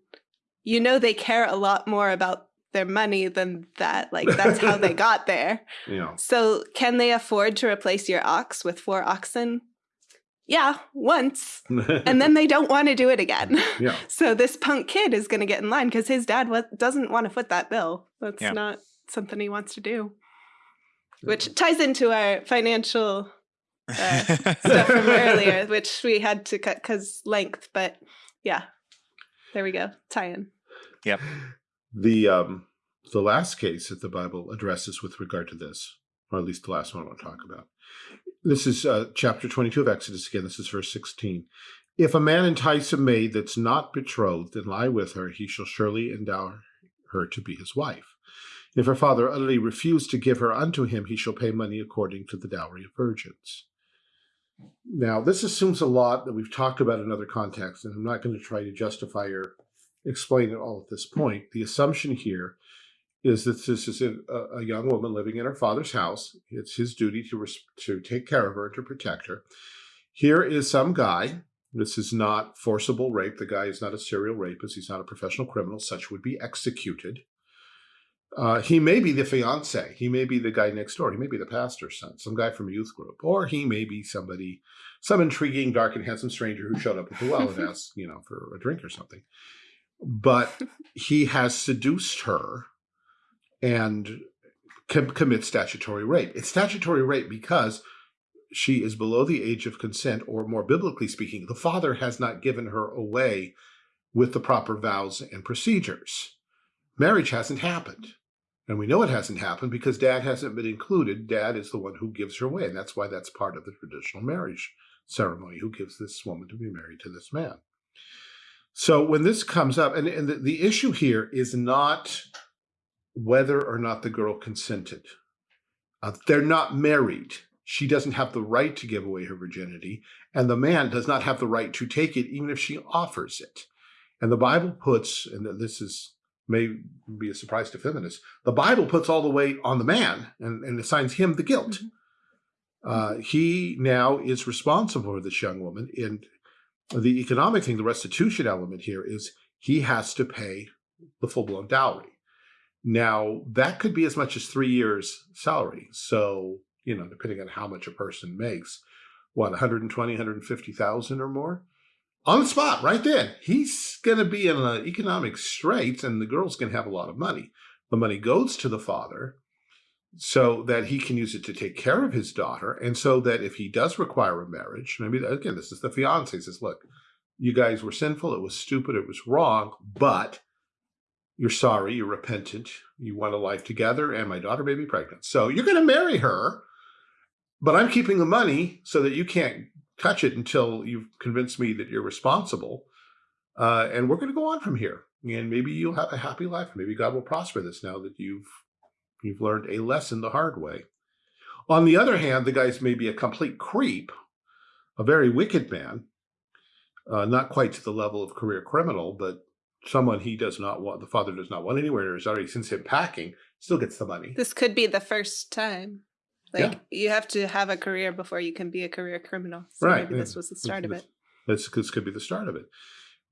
Speaker 1: you know they care a lot more about their money than that. Like that's how they got there.
Speaker 3: Yeah.
Speaker 1: So can they afford to replace your ox with four oxen? yeah, once. and then they don't want to do it again.
Speaker 3: yeah.
Speaker 1: So this punk kid is going to get in line because his dad doesn't want to foot that bill. That's yeah. not something he wants to do. Which ties into our financial uh, stuff from earlier, which we had to cut because length. But yeah, there we go. Tie in.
Speaker 2: Yep.
Speaker 3: The um the last case that the Bible addresses with regard to this, or at least the last one I want to talk about, this is uh, chapter 22 of Exodus again. This is verse 16. If a man entice a maid that's not betrothed and lie with her, he shall surely endow her to be his wife. If her father utterly refuse to give her unto him, he shall pay money according to the dowry of virgins. Now, this assumes a lot that we've talked about in other contexts, and I'm not going to try to justify or explain it all at this point. The assumption here is that this is a, a, young woman living in her father's house. It's his duty to, to take care of her, and to protect her. Here is some guy. This is not forcible rape. The guy is not a serial rapist. He's not a professional criminal. Such would be executed. Uh, he may be the fiance. He may be the guy next door. He may be the pastor's son, some guy from a youth group. Or he may be somebody, some intriguing, dark and handsome stranger who showed up at the well and asked, you know, for a drink or something. But he has seduced her and com commit statutory rape. It's statutory rape because she is below the age of consent, or more biblically speaking, the father has not given her away with the proper vows and procedures. Marriage hasn't happened. And we know it hasn't happened because dad hasn't been included. Dad is the one who gives her away. And that's why that's part of the traditional marriage ceremony, who gives this woman to be married to this man. So when this comes up, and, and the, the issue here is not whether or not the girl consented. Uh, they're not married. She doesn't have the right to give away her virginity, and the man does not have the right to take it, even if she offers it. And the Bible puts, and this is may be a surprise to feminists, the Bible puts all the weight on the man and, and assigns him the guilt. Mm-hmm. Uh, he now is responsible for this young woman. And the economic thing, the restitution element here is he has to pay the full-blown dowry. Now, that could be as much as three years' salary. So, you know, depending on how much a person makes, what, 120, 150,000 or more? On the spot, right then, he's going to be in an economic straits and the girl's going to have a lot of money. The money goes to the father so that he can use it to take care of his daughter. And so that if he does require a marriage, maybe, again, this is the fiance says, look, you guys were sinful. It was stupid. It was wrong, but you're sorry, you're repentant, you want a life together, and my daughter may be pregnant. So you're going to marry her, but I'm keeping the money so that you can't touch it until you've convinced me that you're responsible. Uh, and we're going to go on from here. And maybe you'll have a happy life. Maybe God will prosper this now that you've you've learned a lesson the hard way. On the other hand, the guy's maybe a complete creep, a very wicked man, uh, not quite to the level of career criminal, but someone he does not want, the father does not want anywhere, is already since him packing, still gets the money.
Speaker 1: This could be the first time. Like yeah. you have to have a career before you can be a career criminal. So
Speaker 3: right.
Speaker 1: maybe this was the start of it.
Speaker 3: This, this could be the start of it.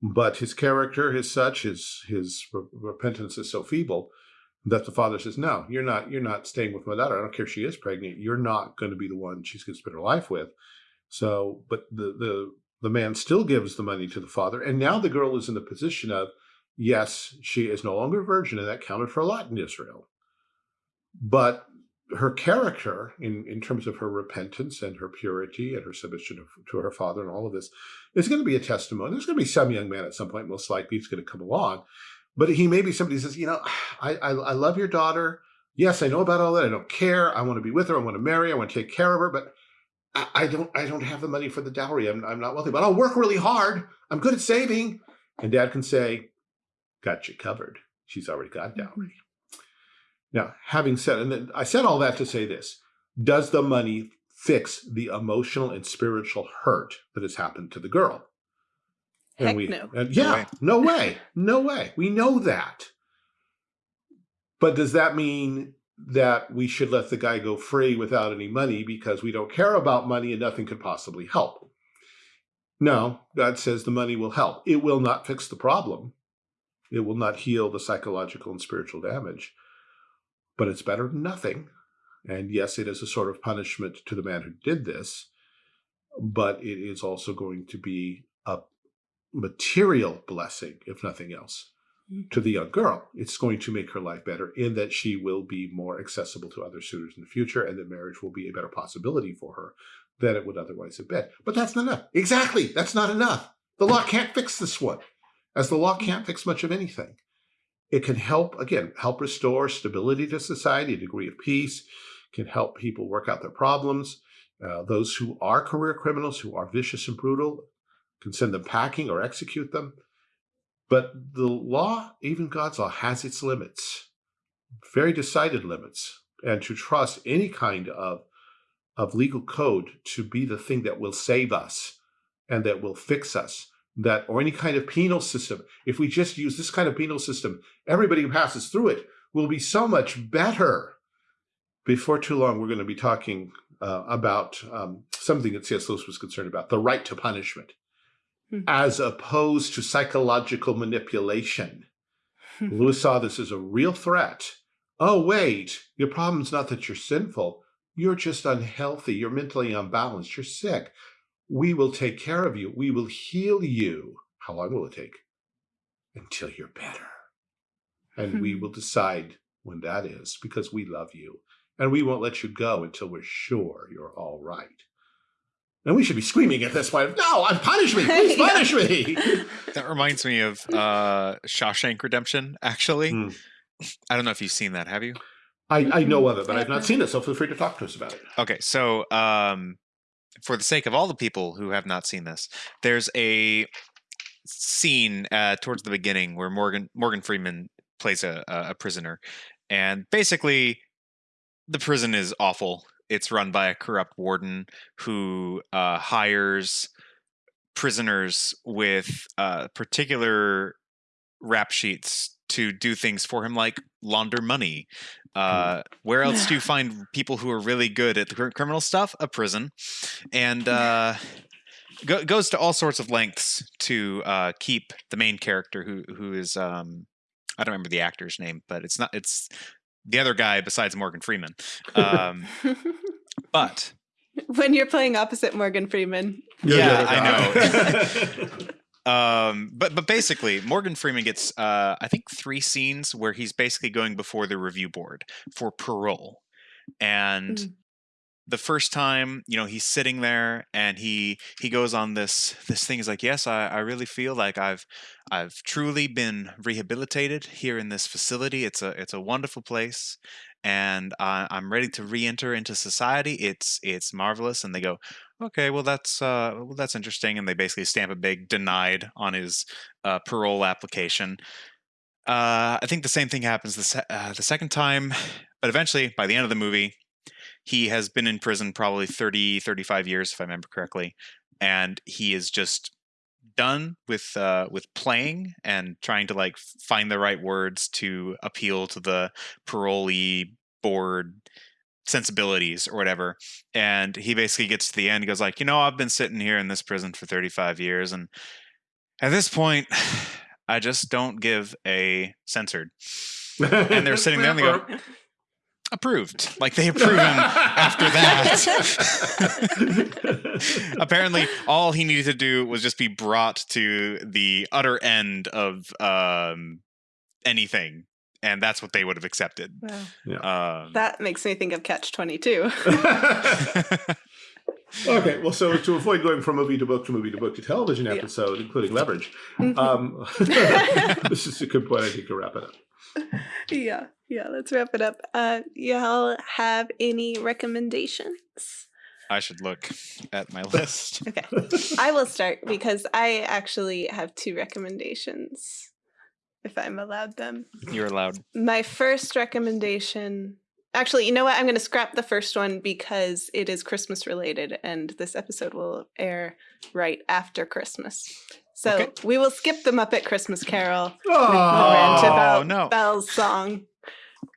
Speaker 3: But his character, his such, his his repentance is so feeble that the father says, "No, you're not. You're not staying with my daughter. I don't care if she is pregnant. You're not going to be the one she's going to spend her life with." So, but the the the man still gives the money to the father, and now the girl is in the position of, yes, she is no longer a virgin, and that counted for a lot in Israel. But her character, in, in terms of her repentance and her purity and her submission to, to her father and all of this, is going to be a testimony. There's going to be some young man at some point, most likely, who's going to come along. But he may be somebody who says, you know, I, I, I love your daughter. Yes, I know about all that. I don't care. I want to be with her. I want to marry. I want to take care of her. But I, I don't I don't have the money for the dowry. I'm, I'm not wealthy, but I'll work really hard. I'm good at saving. And dad can say, got you covered. She's already got dowry. Now, having said, and I said all that to say this, does the money fix the emotional and spiritual hurt that has happened to the girl?
Speaker 1: And Heck we, no.
Speaker 3: And yeah, no way. no way. No way. We know that. But does that mean that we should let the guy go free without any money because we don't care about money and nothing could possibly help? No, God says the money will help. It will not fix the problem. It will not heal the psychological and spiritual damage, but it's better than nothing. And yes, it is a sort of punishment to the man who did this. but it is also going to be a material blessing, if nothing else,
Speaker 1: Mm.
Speaker 3: to the young girl. It's going to make her life better in that she will be more accessible to other suitors in the future and that marriage will be a better possibility for her than it would otherwise have been. But that's not enough. Exactly. That's not enough. The law can't fix this one, as the law can't fix much of anything. It can help, again, help restore stability to society, a degree of peace, can help people work out their problems. Uh, those who are career criminals, who are vicious and brutal, can send them packing or execute them. But the law, even God's law, has its limits, very decided limits. And to trust any kind of, of legal code to be the thing that will save us and that will fix us, that or any kind of penal system, if we just use this kind of penal system, everybody who passes through it will be so much better. Before too long, we're going to be talking uh, about um, something that C.S. Lewis was concerned about, the right to punishment
Speaker 1: Hmm.
Speaker 3: as opposed to psychological manipulation. Lewis saw this as a real threat. Oh, wait, your problem's not that you're sinful. You're just unhealthy. You're mentally unbalanced. You're sick. We will take care of you. We will heal you. How long will it take? Until you're better. And we
Speaker 1: Hmm.
Speaker 3: will decide when that is because we love you. And we won't let you go until we're sure you're all right. And we should be screaming at this point, no, punish me, please
Speaker 1: Yeah.
Speaker 3: punish me.
Speaker 2: That reminds me of uh, Shawshank Redemption. Actually,
Speaker 3: Hmm.
Speaker 2: I don't know if you've seen that. Have you?
Speaker 3: I, I know of it, but I've not seen it, so feel free to talk to us about it.
Speaker 2: Okay, so um, for the sake of all the people who have not seen this, there's a scene uh, towards the beginning where Morgan Morgan Freeman plays a, a prisoner, and basically, the prison is awful. It's run by a corrupt warden who uh, hires prisoners with uh, particular rap sheets to do things for him, like launder money. Uh, where else do you find people who are really good at the criminal stuff? A prison, and uh, go, goes to all sorts of lengths to uh, keep the main character, who who is um, I don't remember the actor's name, but it's not it's the other guy besides Morgan Freeman. Um, but
Speaker 1: when you're playing opposite Morgan Freeman.
Speaker 2: Yeah, I
Speaker 3: know.
Speaker 2: Um, but but basically, Morgan Freeman gets uh, I think three scenes where he's basically going before the review board for parole, and
Speaker 1: Mm.
Speaker 2: the first time, you know, he's sitting there and he he goes on this this thing. He's like, yes, I, I really feel like I've I've truly been rehabilitated here in this facility. It's a it's a wonderful place, and I, I'm ready to re-enter into society. It's it's marvelous. And they go, okay, well that's uh, well that's interesting. And they basically stamp a big denied on his uh, parole application. Uh, I think the same thing happens the se- uh, the second time, but eventually, by the end of the movie, he has been in prison probably 30 35 years if i remember correctly and he is just done with uh with playing and trying to like find the right words to appeal to the parolee board sensibilities or whatever and he basically gets to the end he goes like you know i've been sitting here in this prison for 35 years and at this point i just don't give a censored. And they're sitting there and they go approved. Like they approve him after that. Apparently all he needed to do was just be brought to the utter end of um anything and that's what they would have accepted
Speaker 1: Wow.
Speaker 2: um
Speaker 1: That makes me think of Catch 22.
Speaker 3: okay, well, so to avoid going from movie to book to movie to book to television
Speaker 1: Yeah.
Speaker 3: episode, including leverage,
Speaker 1: Mhm.
Speaker 3: um, this is a good point. I think to wrap it up.
Speaker 1: yeah, yeah, let's wrap it up. Uh, y'all have any recommendations?
Speaker 2: i should look at my list
Speaker 1: Okay, I will start because I actually have two recommendations, if I'm allowed them.
Speaker 2: you're allowed
Speaker 1: My first recommendation. Actually, you know what? I'm going to scrap the first one because it is Christmas related, and this episode will air right after Christmas. So
Speaker 2: Okay.
Speaker 1: we will skip the Muppet Christmas Carol
Speaker 3: Oh,
Speaker 1: rant about
Speaker 2: no.
Speaker 1: Belle's song.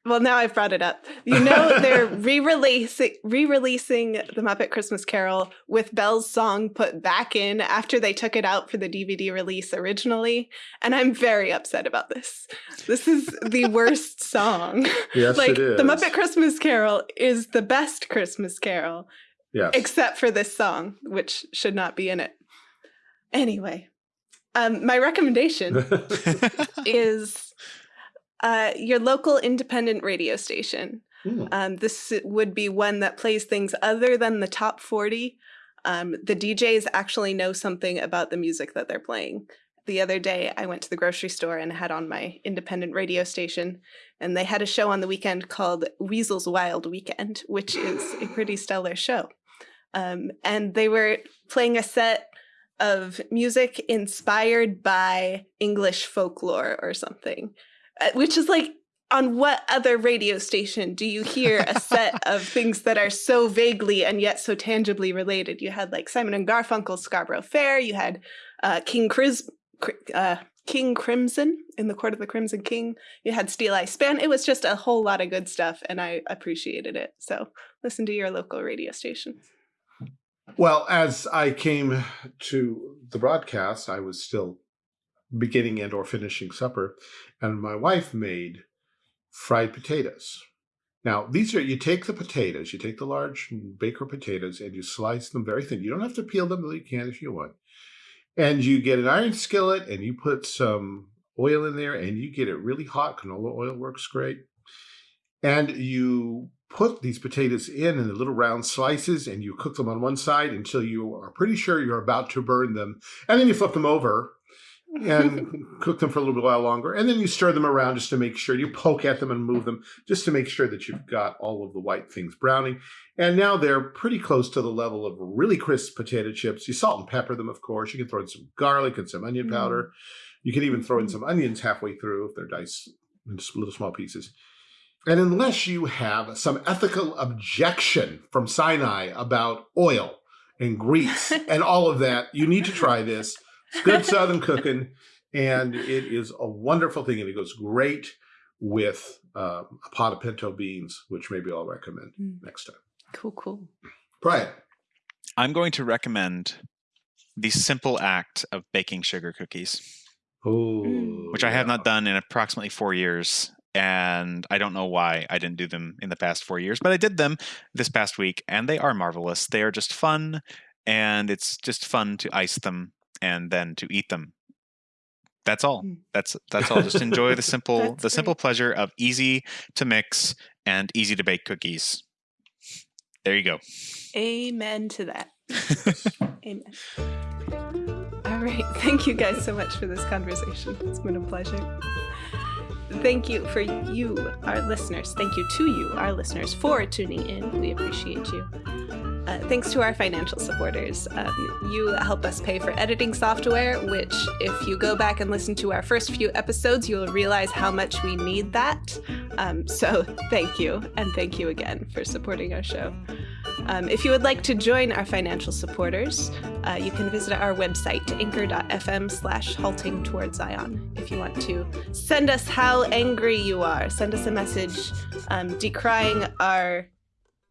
Speaker 1: Well, now I've brought it up. You know they're re-releasing re-releasing the Muppet Christmas Carol with Belle's song put back in after they took it out for the DVD release originally, and I'm very upset about this. This is the worst song.
Speaker 3: yes,
Speaker 1: like
Speaker 3: it is.
Speaker 1: the Muppet Christmas Carol is the best Christmas Carol.
Speaker 3: Yes.
Speaker 1: except for this song, which should not be in it. Anyway, um, my recommendation is uh, your local independent radio station.
Speaker 3: Hmm.
Speaker 1: Um, this would be one that plays things other than the top 40. Um, the DJs actually know something about the music that they're playing. The other day, I went to the grocery store and had on my independent radio station, and they had a show on the weekend called Weasel's Wild Weekend, which is a pretty stellar show. Um, and they were playing a set of music inspired by English folklore or something, which is like on what other radio station do you hear a set of things that are so vaguely and yet so tangibly related? You had like Simon and Garfunkel's Scarborough Fair, you had uh, King Chris, uh, King Crimson in the Court of the Crimson King, you had Steeleye Span. It was just a whole lot of good stuff, and I appreciated it. So listen to your local radio station.
Speaker 3: Well, as I came to the broadcast, I was still beginning and or finishing supper, and my wife made fried potatoes. Now, these are, you take the potatoes, you take the large baker potatoes and you slice them very thin. You don't have to peel them, though you can if you want. And you get an iron skillet and you put some oil in there and you get it really hot. Canola oil works great. And you put these potatoes in in the little round slices and you cook them on one side until you are pretty sure you're about to burn them. And then you flip them over and cook them for a little while longer. And then you stir them around just to make sure you poke at them and move them just to make sure that you've got all of the white things browning. And now they're pretty close to the level of really crisp potato chips. You salt and pepper them, of course. You can throw in some garlic and some onion mm-hmm. powder. You can even throw in some onions halfway through if they're diced in little small pieces. And unless you have some ethical objection from Sinai about oil and grease and all of that, you need to try this. It's good Southern cooking, and it is a wonderful thing, and it goes great with uh, a pot of pinto beans, which maybe I'll recommend
Speaker 1: Mm.
Speaker 3: next time.
Speaker 1: Cool, cool.
Speaker 3: Brian.
Speaker 2: I'm going to recommend the simple act of baking sugar cookies,
Speaker 3: Oh,
Speaker 1: Mm.
Speaker 2: which I have not done in approximately four years. And I don't know why I didn't do them in the past four years, but I did them this past week, and they are marvelous. They are just fun, and it's just fun to ice them and then to eat them. That's all.
Speaker 1: Mm.
Speaker 2: That's that's all. Just enjoy the simple the simple pleasure of easy to mix and easy to bake cookies. There you go.
Speaker 1: Amen to that. Amen. All right. Thank you guys so much for this conversation. It's been a pleasure. Thank you for you, our listeners. Thank you to you, our listeners, for tuning in. We appreciate you. Uh, thanks to our financial supporters. Um, you help us pay for editing software, which, if you go back and listen to our first few episodes, you'll realize how much we need that. Um, so, thank you, and thank you again for supporting our show. Um, if you would like to join our financial supporters, uh, you can visit our website, anchor.fm slash halting toward Zion. If you want to send us how angry you are, send us a message um, decrying our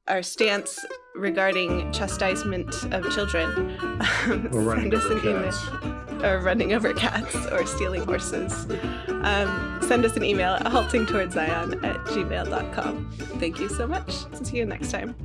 Speaker 1: our stance regarding chastisement of children. Um,
Speaker 3: Or running
Speaker 1: send us
Speaker 3: over
Speaker 1: an email
Speaker 3: cats.
Speaker 1: or running over cats or stealing horses. Um, send us an email at haltingtowardszion at gmail.com. Thank you so much. See you next time.